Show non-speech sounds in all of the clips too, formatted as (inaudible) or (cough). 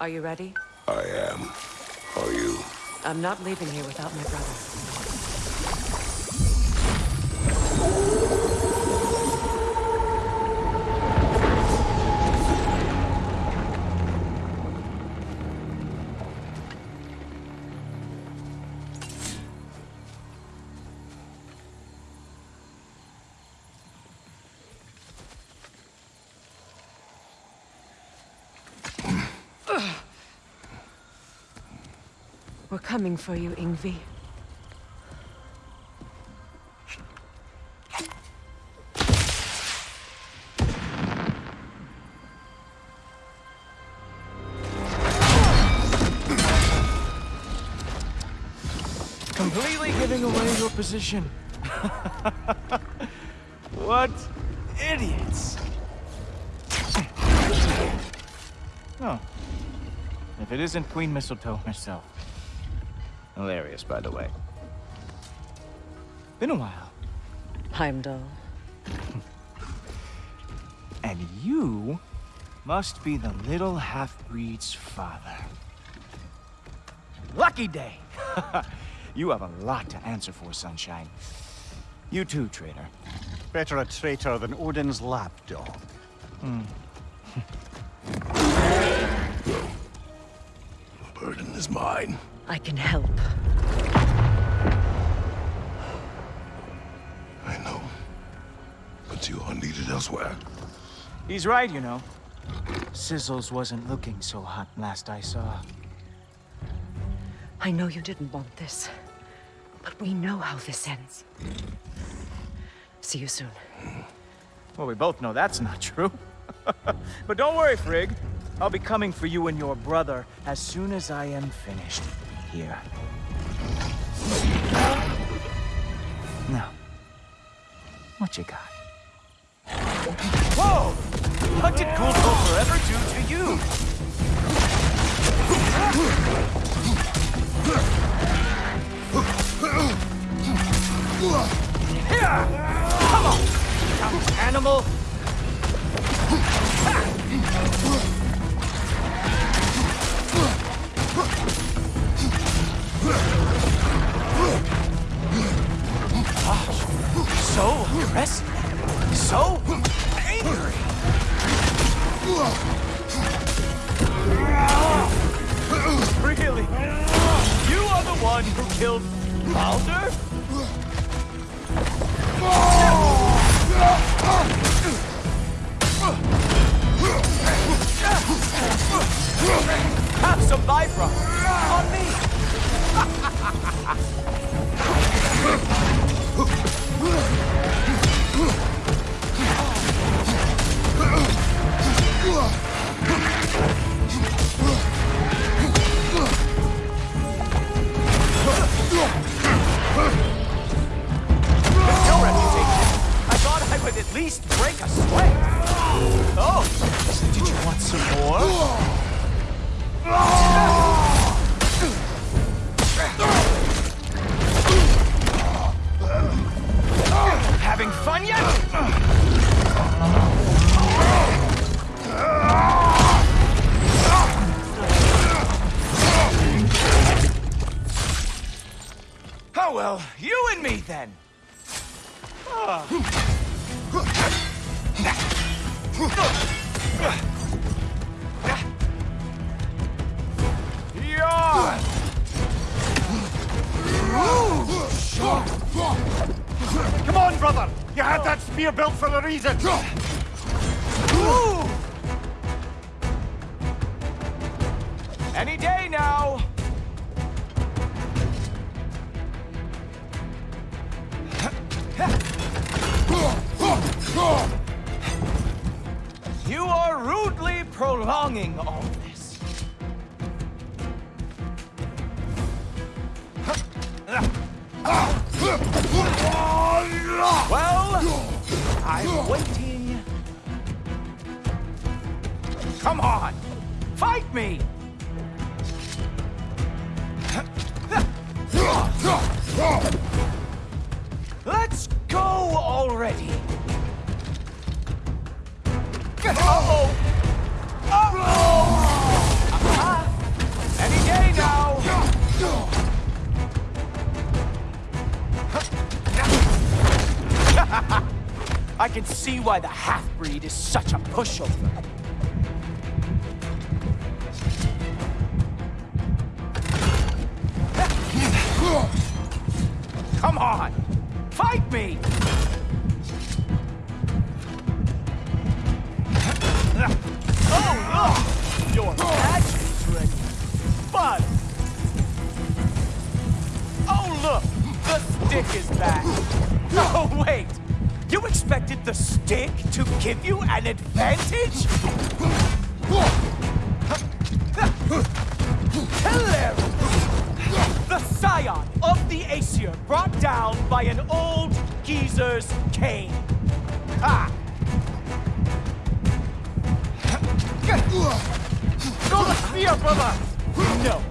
Are you ready? I am. Are you? I'm not leaving here without my brother. We're coming for you, Ingvi. Completely giving away your position. (laughs) what idiots. Oh. If it isn't Queen Mistletoe herself. Hilarious, by the way. Been a while. Heimdall. (laughs) And you must be the little half-breed's father. Lucky day! (laughs) you have a lot to answer for, Sunshine. You too, traitor. Better a traitor than Odin's lapdog. The hmm. (laughs) mine. I can help. I know. But you are needed elsewhere. He's right, you know. Sizzles wasn't looking so hot last I saw. I know you didn't want this, but we know how this ends. See you soon. Well, we both know that's not true. (laughs) but don't worry, Frigg. I'll be coming for you and your brother as soon as I am finished here. Now, what you got? Whoa! What did Cool Forever do to you? Come on! Animal! So aggressive. So angry. Really? You are the one who killed? Some Vibra on me. (laughs) spear built for a reason! Ooh. Any day now. You are rudely prolonging all this. Ah. Well, I'm waiting. Come on, fight me! Let's go already! Uh-oh! Uh-oh! (laughs) I can see why the half-breed is such a pushover. (laughs) Come on! Fight me! (laughs) Oh, look! Your magic's ready. But... Oh, look! The stick is back. Oh, wait! You expected the stick to give you an advantage? Hilarious! The scion of the Aesir brought down by an old geezer's cane. Ha! Go the spear, brother! No.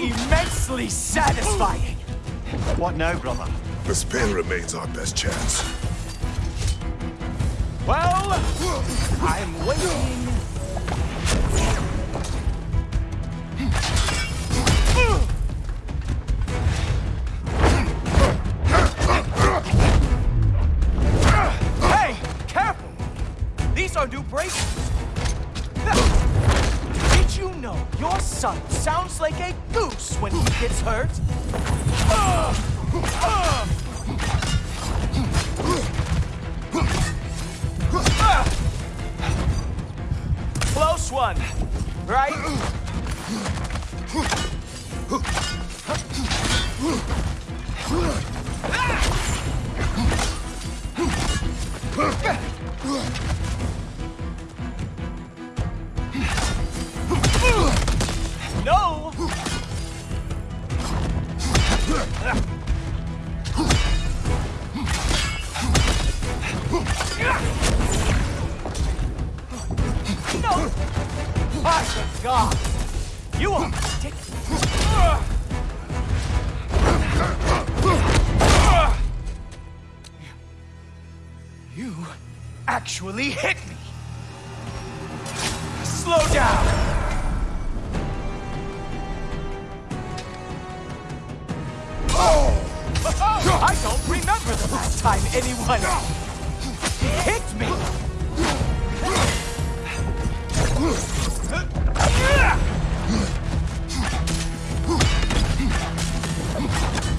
Immensely satisfying. What now, brother? The spear remains our best chance. Well, I'm waiting. One, right? No! No! My God! You are ridiculous! You actually hit me! Slow down! Oh! I don't remember the last time anyone hit me!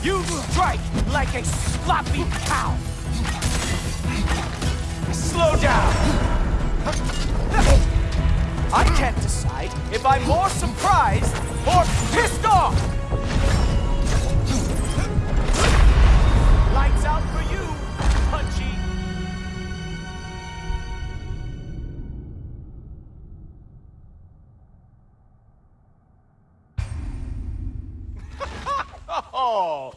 You strike like a sloppy cow! Slow down! I can't decide if I'm more surprised or pissed off! Oh,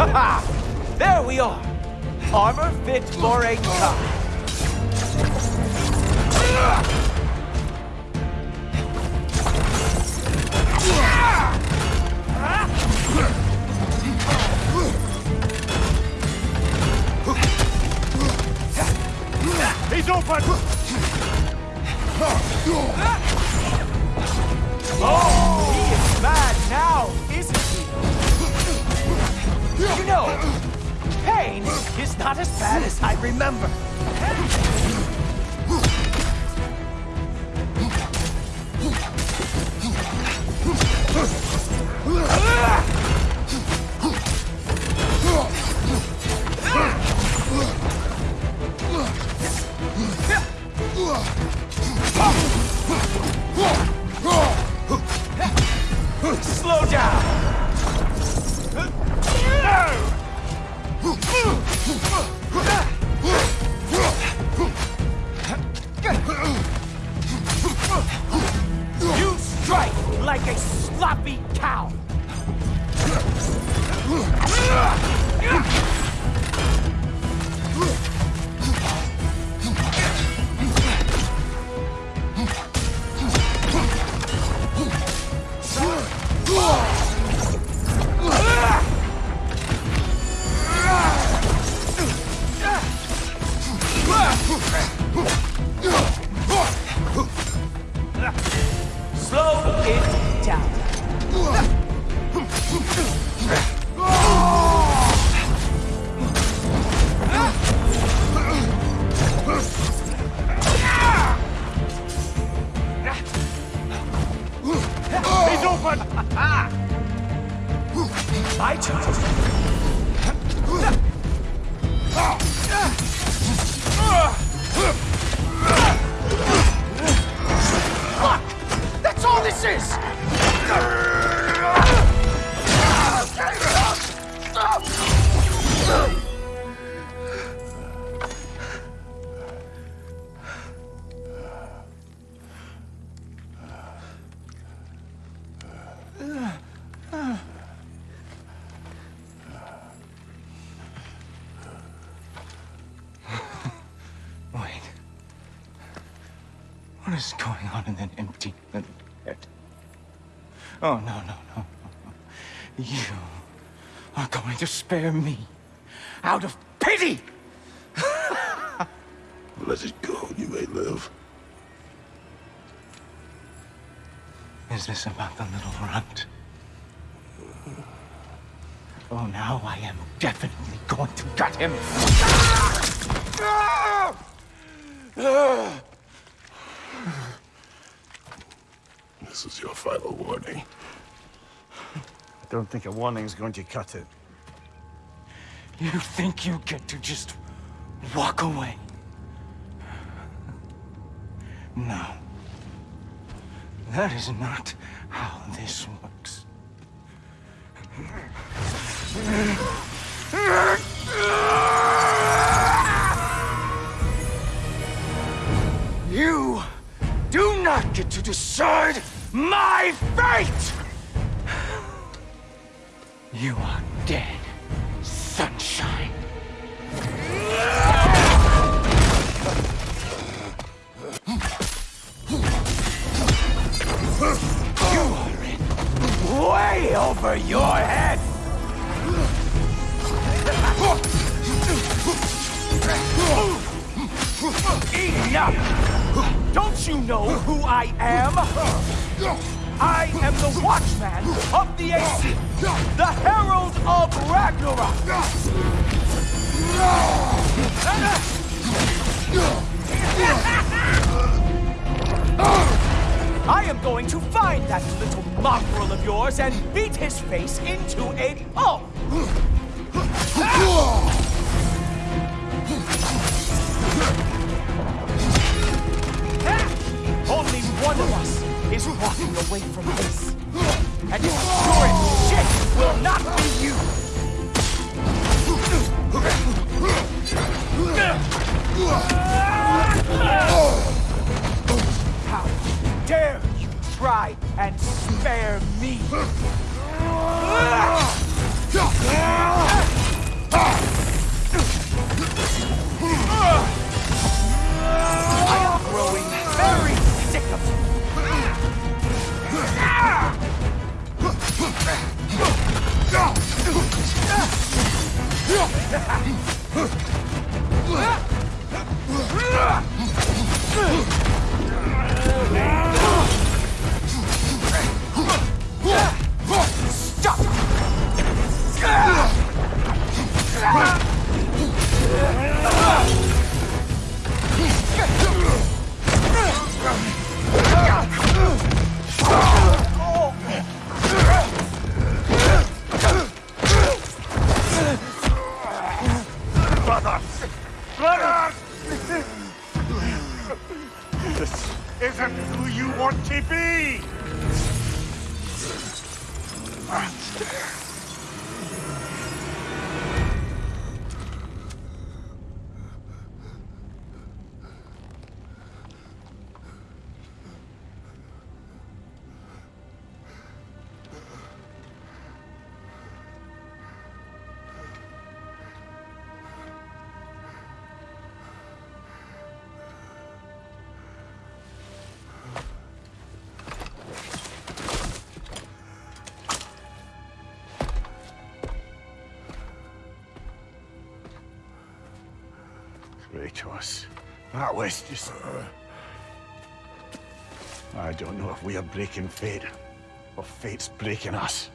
(laughs) There we are! Armor fit for a cop. He's open! Oh, he is mad now? You know, pain is not as bad as I remember. Uh. Huh. Wait. What is going on in that empty little head? Oh, no, no, no, no, no. You are going to spare me out of pity! (laughs) Let it go, you may live. Is this about the little runt? Oh, now I am definitely going to gut him. Ah! Ah! This is your final warning. I don't think a warning's going to cut it. You think you get to just walk away? No. That is not how this works. You do not get to decide my fate! You are dead, sunshine. You are in way over your head! Enough! Don't you know who I am? I am the Watchman of the Aesir, the Herald of Ragnarok! (laughs) I am going to find that little mongrel of yours and beat his face into a pulp! (laughs) Only one of us is walking away from this. And it's sure shit will not be you! 哈 This isn't who you want to be! Kratos, that ah, was just... I don't know if we are breaking fate, or fate's breaking us.